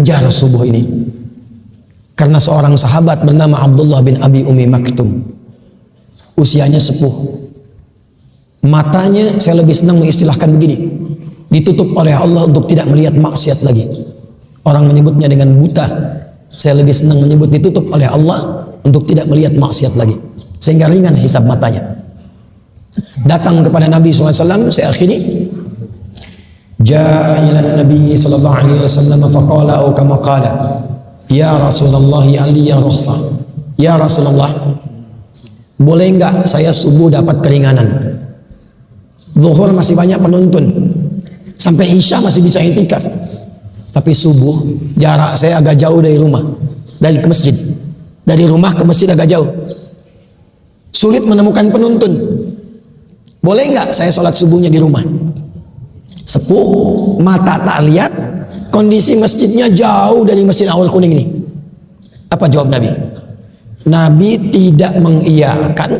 kejar subuh ini. Karena seorang sahabat bernama Abdullah bin Abi Umi Maktum. Usianya sepuh. Matanya saya lebih senang mengistilahkan begini. Ditutup oleh Allah untuk tidak melihat maksiat lagi. Orang menyebutnya dengan buta. Saya lebih senang menyebut ditutup oleh Allah untuk tidak melihat maksiat lagi. Sehingga ringan hisab matanya. Datang kepada Nabi SAW, saya akhiri. Ja'a ila Nabi sallallahu alaihi wasallam faqala atau kama qala Ya Rasulullah ya Ali ya Rahsa Ya Rasulullah Boleh enggak saya subuh dapat keringanan? Zuhur masih banyak penuntun Sampai Isya masih bisa intikaf Tapi subuh jarak saya agak jauh dari rumah Dari ke masjid. Dari rumah ke masjid agak jauh. Sulit menemukan penuntun Boleh enggak saya sholat subuhnya di rumah Sepuh Mata tak lihat kondisi masjidnya jauh dari masjid awal kuning ini. Apa jawab Nabi? Nabi tidak mengiyakan,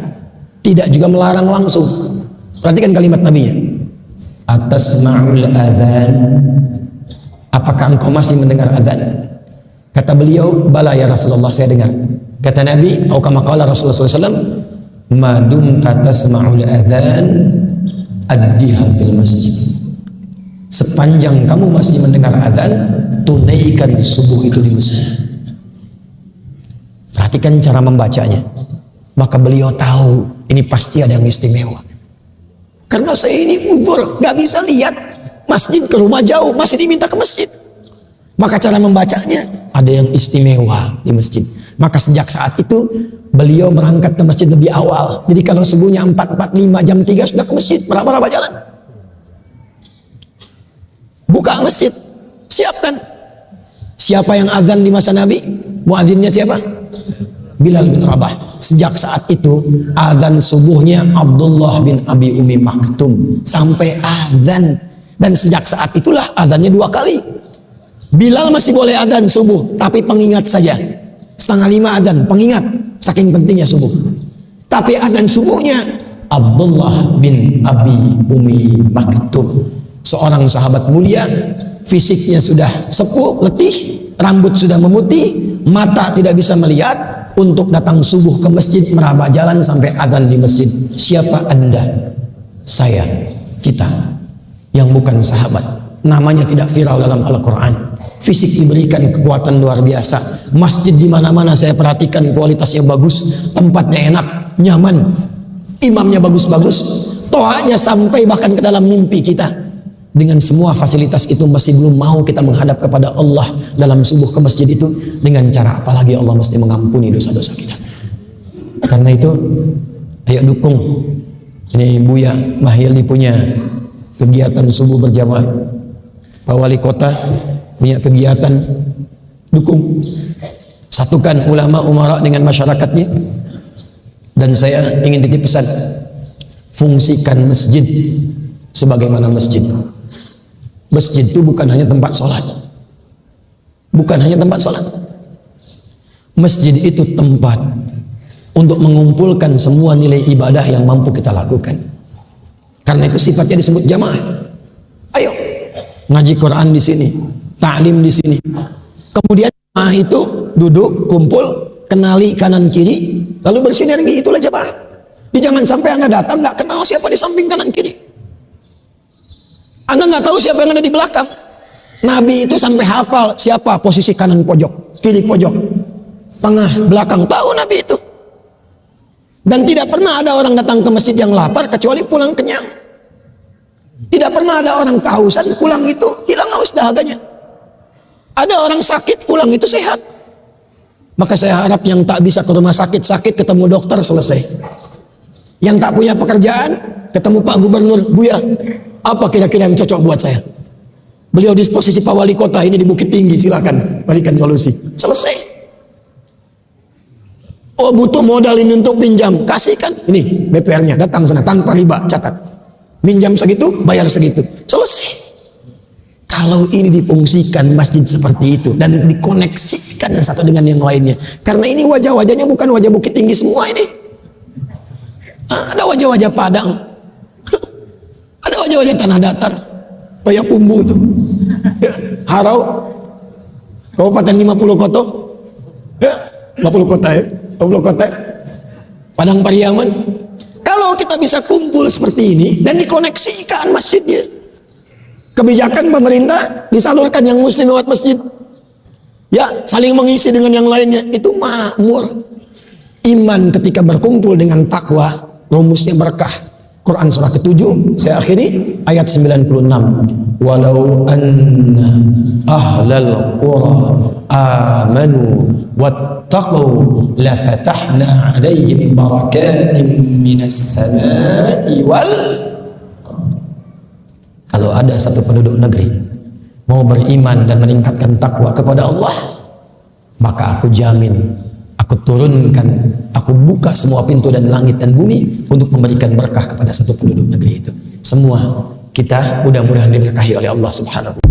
tidak juga melarang langsung. Perhatikan kalimat Nabi-nya. Atas ma'ul adhan. Apakah engkau masih mendengar adhan? Kata beliau, bala ya Rasulullah, saya dengar. Kata Nabi, atau kama qala Rasulullah SAW, madum tatasma'ul adhan, addiha fil masjid Sepanjang kamu masih mendengar azan, tunaikan subuh itu di masjid. Perhatikan cara membacanya. Maka beliau tahu ini pasti ada yang istimewa. Karena saya ini udur, gak bisa lihat masjid ke rumah jauh, masih diminta ke masjid. Maka cara membacanya ada yang istimewa di masjid. Maka sejak saat itu beliau berangkat ke masjid lebih awal. Jadi kalau subuhnya 4.45 jam 3 sudah ke masjid, berapa-berapa jalan. Buka masjid. Siapkan. Siapa yang azan di masa Nabi? Muadzinnya siapa? Bilal bin Rabah. Sejak saat itu azan subuhnya Abdullah bin Abi Umi Maktum sampai azan dan sejak saat itulah azannya dua kali. Bilal masih boleh azan subuh tapi pengingat saja. Setengah lima azan pengingat saking pentingnya subuh. Tapi azan subuhnya Abdullah bin Abi Umi Maktum seorang sahabat mulia fisiknya sudah sepuh letih rambut sudah memutih mata tidak bisa melihat. Untuk datang subuh ke masjid meraba jalan sampai adzan di masjid. Siapa anda? Saya kita yang bukan sahabat. Namanya tidak viral dalam Al-Quran. Fisik diberikan kekuatan luar biasa. Masjid di mana-mana saya perhatikan kualitasnya bagus tempatnya enak nyaman imamnya bagus-bagus toanya sampai bahkan ke dalam mimpi kita dengan semua fasilitas itu masih belum mau kita menghadap kepada Allah dalam subuh ke masjid itu dengan cara apalagi Allah mesti mengampuni dosa-dosa kita? Karena itu ayo dukung. Ini Buya Mahyildi punya kegiatan subuh berjamaah. Pak Wali Kota punya kegiatan dukung. Satukan ulama umara dengan masyarakatnya. Dan saya ingin titip pesan fungsikan masjid sebagaimana masjid Masjid itu bukan hanya tempat sholat. Bukan hanya tempat sholat. Masjid itu tempat untuk mengumpulkan semua nilai ibadah yang mampu kita lakukan. Karena itu sifatnya disebut jamaah. Ayo, ngaji Quran di sini, taklim di sini. Kemudian jamaah itu duduk, kumpul, kenali kanan kiri, lalu bersinergi itulah jamaah. Jangan sampai anda datang nggak kenal siapa di samping kanan kiri. Anda nggak tahu siapa yang ada di belakang. Nabi itu sampai hafal siapa posisi kanan pojok, kiri pojok, tengah, belakang. Tahu Nabi itu. Dan tidak pernah ada orang datang ke masjid yang lapar kecuali pulang kenyang. Tidak pernah ada orang kehausan pulang itu hilang haus dahaganya. Ada orang sakit pulang itu sehat. Maka saya harap yang tak bisa ke rumah sakit sakit ketemu dokter selesai. Yang tak punya pekerjaan ketemu Pak Gubernur Buya apa kira-kira yang cocok buat saya? Beliau di posisi Pak Wali Kota ini di Bukit Tinggi, silakan berikan solusi. Selesai. Oh butuh modal ini untuk pinjam, kasihkan. Ini BPR-nya, datang sana tanpa riba, catat. Minjam segitu, bayar segitu. Selesai. Kalau ini difungsikan masjid seperti itu dan dikoneksikan yang satu dengan yang lainnya. Karena ini wajah-wajahnya bukan wajah Bukit Tinggi semua ini. Ada wajah-wajah Padang, ada wajah-wajah tanah datar. Kayak pumbu itu. Harau. Kabupaten 50 kota. Ya, 50 kota ya. 50 kota. Padang Pariaman. Kalau kita bisa kumpul seperti ini dan dikoneksikan masjidnya. Kebijakan pemerintah disalurkan yang muslim lewat masjid. Ya, saling mengisi dengan yang lainnya. Itu makmur. Iman ketika berkumpul dengan takwa, rumusnya berkah. Quran surah ke-7 saya akhiri ayat 96 walau anna ahlal qura amanu wattaqu la fatahna alaihim barakatin minas samai wal kalau ada satu penduduk negeri mau beriman dan meningkatkan takwa kepada Allah maka aku jamin aku turunkan, aku buka semua pintu dan langit dan bumi untuk memberikan berkah kepada satu penduduk negeri itu. Semua kita mudah-mudahan diberkahi oleh Allah Subhanahu